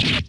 you